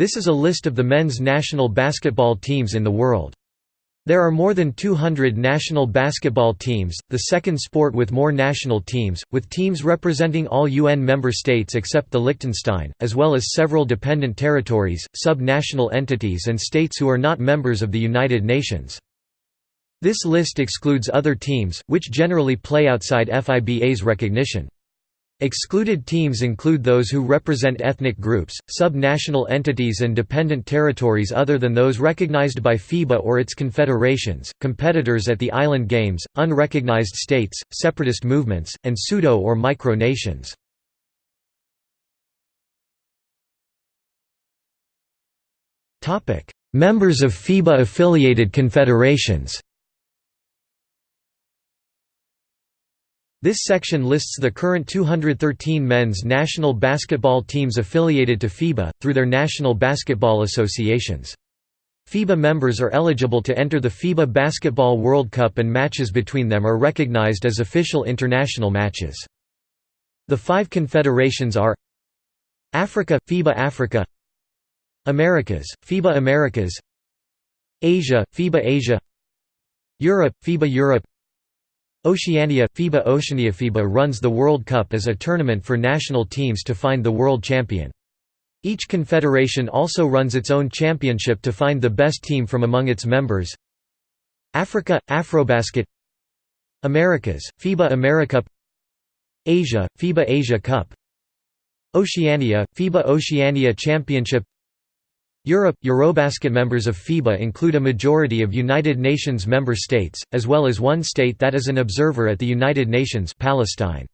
This is a list of the men's national basketball teams in the world. There are more than 200 national basketball teams, the second sport with more national teams, with teams representing all UN member states except the Liechtenstein, as well as several dependent territories, sub-national entities and states who are not members of the United Nations. This list excludes other teams, which generally play outside FIBA's recognition. Excluded teams include those who represent ethnic groups, sub-national entities and dependent territories other than those recognized by FIBA or its confederations, competitors at the Island Games, unrecognized states, separatist movements, and pseudo- or micro-nations. Members of FIBA-affiliated confederations This section lists the current 213 men's national basketball teams affiliated to FIBA, through their national basketball associations. FIBA members are eligible to enter the FIBA Basketball World Cup and matches between them are recognized as official international matches. The five confederations are Africa – FIBA Africa Americas – FIBA Americas Asia – FIBA Asia Europe – FIBA Europe Oceania – FIBA Oceania FIBA runs the World Cup as a tournament for national teams to find the world champion. Each confederation also runs its own championship to find the best team from among its members. Africa – Afrobasket Americas – FIBA AmeriCup Asia – FIBA Asia Cup Oceania – FIBA Oceania Championship Europe – Eurobasket members of FIBA include a majority of United Nations member states, as well as one state that is an observer at the United Nations Palestine.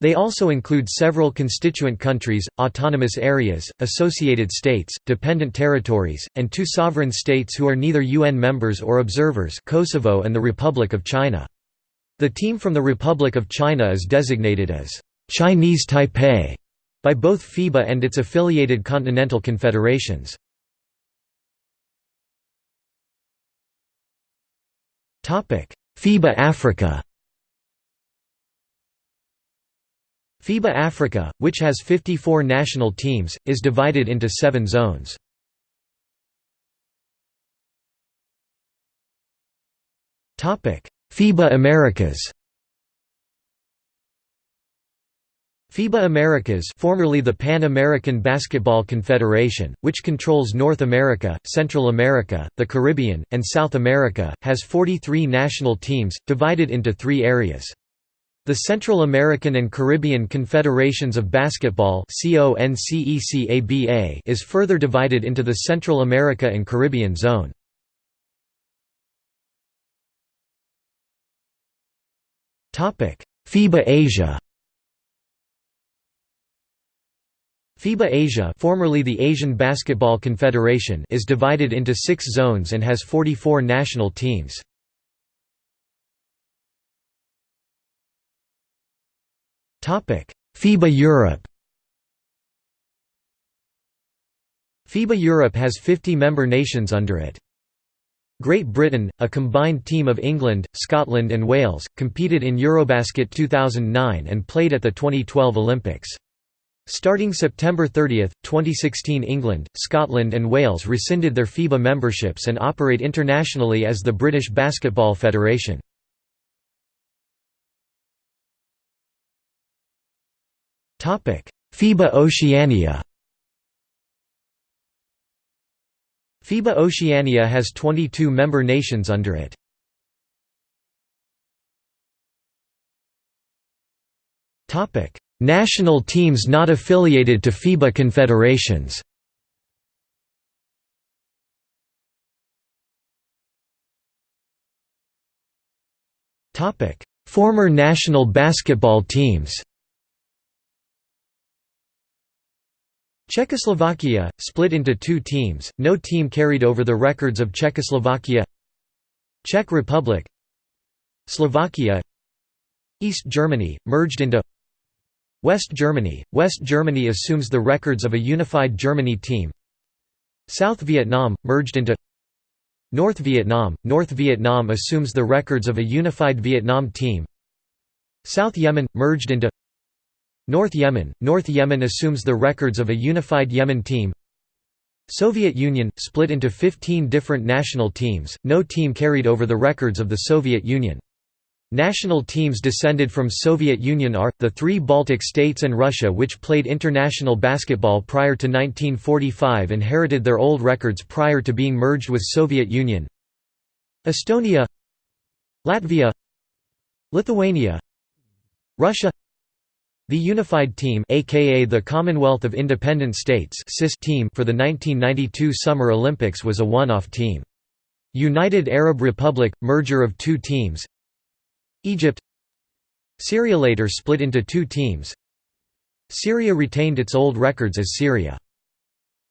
They also include several constituent countries, autonomous areas, associated states, dependent territories, and two sovereign states who are neither UN members or observers Kosovo and the Republic of China. The team from the Republic of China is designated as Chinese Taipei by both FIBA and its affiliated continental confederations. FIBA Africa. FIBA Africa, which has 54 national teams, is divided into seven zones. FIBA Americas FIBA Americas formerly the Pan American Basketball Confederation, which controls North America, Central America, the Caribbean, and South America, has 43 national teams, divided into three areas. The Central American and Caribbean Confederations of Basketball is further divided into the Central America and Caribbean Zone. FIBA Asia FIBA Asia formerly the Asian Basketball Confederation is divided into six zones and has 44 national teams. FIBA Europe FIBA Europe has 50 member nations under it. Great Britain, a combined team of England, Scotland and Wales, competed in Eurobasket 2009 and played at the 2012 Olympics. Starting September 30, 2016 England, Scotland and Wales rescinded their FIBA memberships and operate internationally as the British Basketball Federation. FIBA Oceania FIBA Oceania has 22 member nations under it. National teams not affiliated to FIBA confederations. Former national basketball teams Czechoslovakia, split into two teams, no team carried over the records of Czechoslovakia Czech Republic Slovakia East Germany, merged into West Germany – West Germany assumes the records of a unified Germany team. South Vietnam – merged into North Vietnam – North Vietnam assumes the records of a unified Vietnam team. South Yemen – merged into North Yemen – North Yemen assumes the records of a unified Yemen team. Soviet Union – split into 15 different national teams, no team carried over the records of the Soviet Union. National teams descended from Soviet Union are, the three Baltic states and Russia which played international basketball prior to 1945 inherited their old records prior to being merged with Soviet Union. Estonia Latvia Lithuania Russia. The Unified Team aka the Commonwealth of Independent States team for the 1992 Summer Olympics was a one-off team. United Arab Republic – merger of two teams Egypt Syria later split into two teams Syria retained its old records as Syria.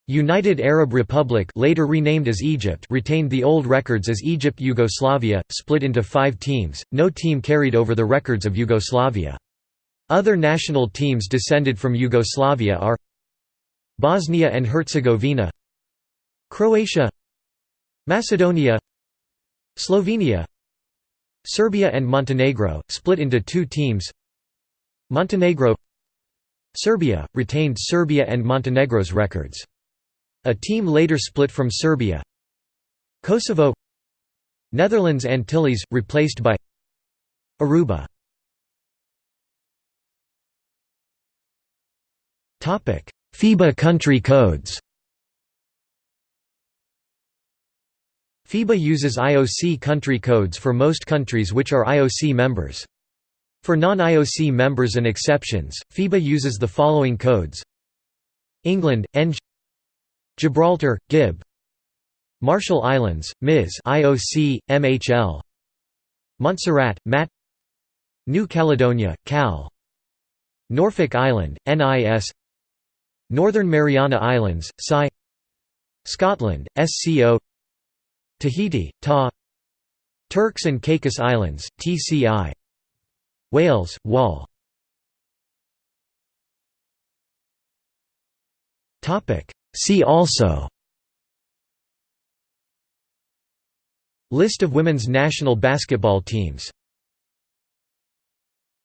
United Arab Republic later renamed as Egypt retained the old records as Egypt Yugoslavia, split into five teams, no team carried over the records of Yugoslavia. Other national teams descended from Yugoslavia are Bosnia and Herzegovina Croatia Macedonia Slovenia Serbia and Montenegro, split into two teams. Montenegro Serbia, retained Serbia and Montenegro's records. A team later split from Serbia. Kosovo Netherlands Antilles, replaced by Aruba. FIBA country codes FIBA uses IOC country codes for most countries which are IOC members. For non-IOC members and exceptions, FIBA uses the following codes. England, ENG Gibraltar, GIB. Marshall Islands, MIS IOC, MHL Montserrat, MAT. New Caledonia, CAL. Norfolk Island, NIS Northern Mariana Islands, SCI Scotland, SCO Tahiti, Ta. Turks and Caicos Islands, TCI Wales, WAL See also. List of women's national basketball teams